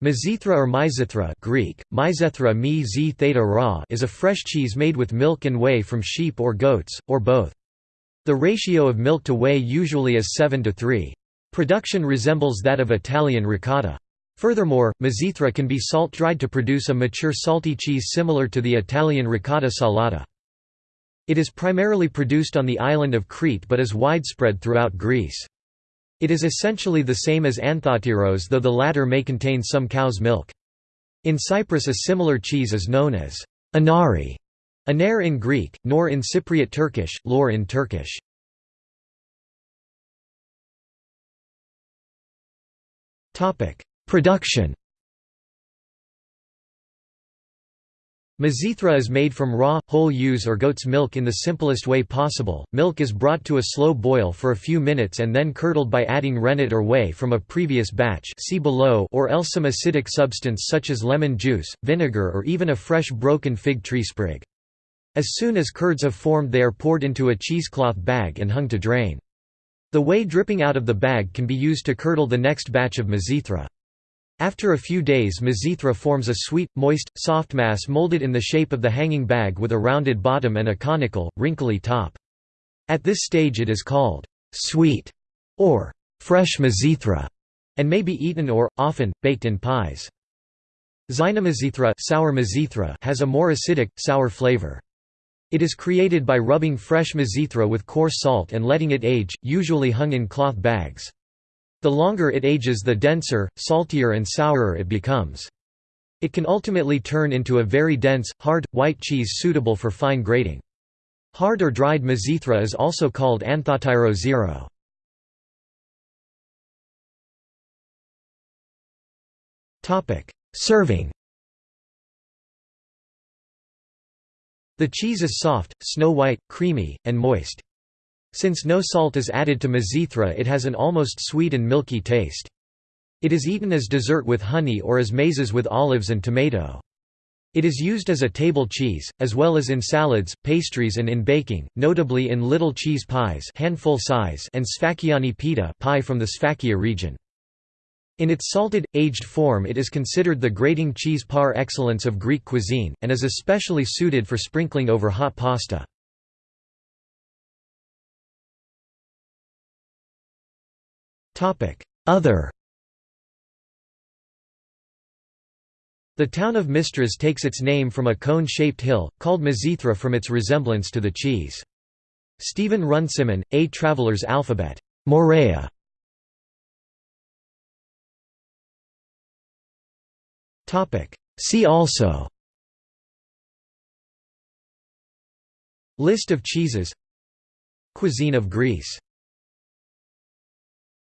Mizithra or Mizithra Greek, Myzethra mi z theta ra is a fresh cheese made with milk and whey from sheep or goats, or both. The ratio of milk to whey usually is 7 to 3. Production resembles that of Italian ricotta. Furthermore, Mizithra can be salt-dried to produce a mature salty cheese similar to the Italian ricotta salata. It is primarily produced on the island of Crete but is widespread throughout Greece. It is essentially the same as anthotyros though the latter may contain some cow's milk. In Cyprus a similar cheese is known as anari, aner in Greek, nor in Cypriot Turkish, lor in Turkish. Production Mizithra is made from raw, whole ewes or goat's milk in the simplest way possible. Milk is brought to a slow boil for a few minutes and then curdled by adding rennet or whey from a previous batch see below or else some acidic substance such as lemon juice, vinegar or even a fresh broken fig tree sprig. As soon as curds have formed they are poured into a cheesecloth bag and hung to drain. The whey dripping out of the bag can be used to curdle the next batch of mizithra. After a few days Mizithra forms a sweet, moist, soft mass molded in the shape of the hanging bag with a rounded bottom and a conical, wrinkly top. At this stage it is called sweet or fresh Mizithra and may be eaten or, often, baked in pies. Xynomizithra sour Mizithra has a more acidic, sour flavor. It is created by rubbing fresh Mizithra with coarse salt and letting it age, usually hung in cloth bags. The longer it ages the denser, saltier and sourer it becomes. It can ultimately turn into a very dense, hard, white cheese suitable for fine grating. Hard or dried mizithra is also called anthotyro xero. Serving The cheese is soft, snow-white, creamy, and moist. Since no salt is added to mizithra it has an almost sweet and milky taste. It is eaten as dessert with honey or as mezes with olives and tomato. It is used as a table cheese, as well as in salads, pastries and in baking, notably in little cheese pies handful size and sfakiani pita pie from the Sfakia region. In its salted, aged form it is considered the grating cheese par excellence of Greek cuisine, and is especially suited for sprinkling over hot pasta. Other The town of Mistras takes its name from a cone-shaped hill, called Mizithra from its resemblance to the cheese. Stephen Runciman, A Traveler's Alphabet. Morea. See also List of cheeses Cuisine of Greece